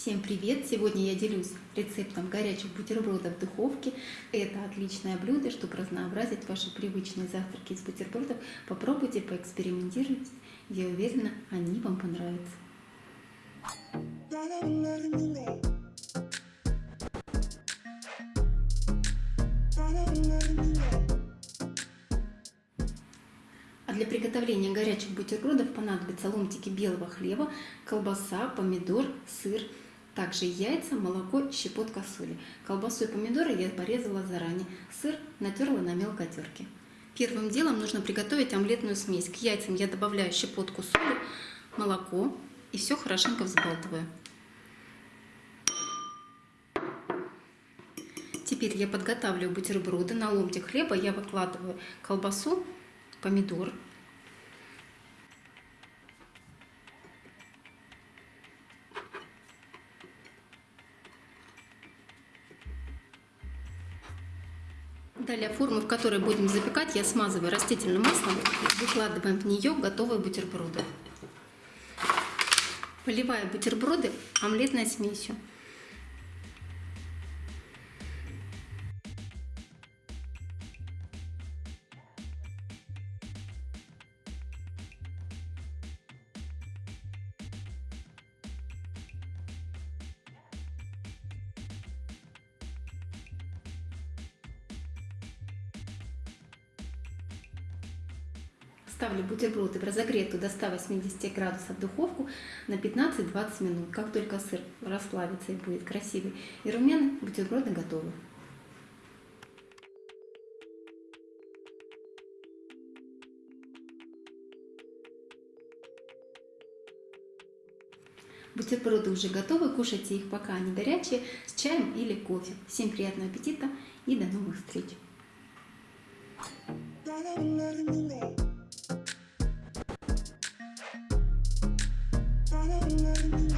Всем привет! Сегодня я делюсь рецептом горячих бутербродов в духовке. Это отличное блюдо, чтобы разнообразить ваши привычные завтраки из бутербродов. Попробуйте, поэкспериментируйте. Я уверена, они вам понравятся. А для приготовления горячих бутербродов понадобятся ломтики белого хлеба, колбаса, помидор, сыр, также яйца, молоко, щепотка соли. Колбасу и помидоры я порезала заранее, сыр натерла на мелкой терке. Первым делом нужно приготовить омлетную смесь. К яйцам я добавляю щепотку соли, молоко и все хорошенько взбалтываю. Теперь я подготавливаю бутерброды. На ломтик хлеба я выкладываю колбасу, помидор. Далее форму, в которой будем запекать, я смазываю растительным маслом, выкладываем в нее готовые бутерброды. Поливаю бутерброды омлетной смесью. Ставлю бутерброды в разогретую до 180 градусов духовку на 15-20 минут. Как только сыр расплавится и будет красивый и румяный, бутерброды готовы. Бутерброды уже готовы, кушайте их пока они горячие, с чаем или кофе. Всем приятного аппетита и до новых встреч! Thank you.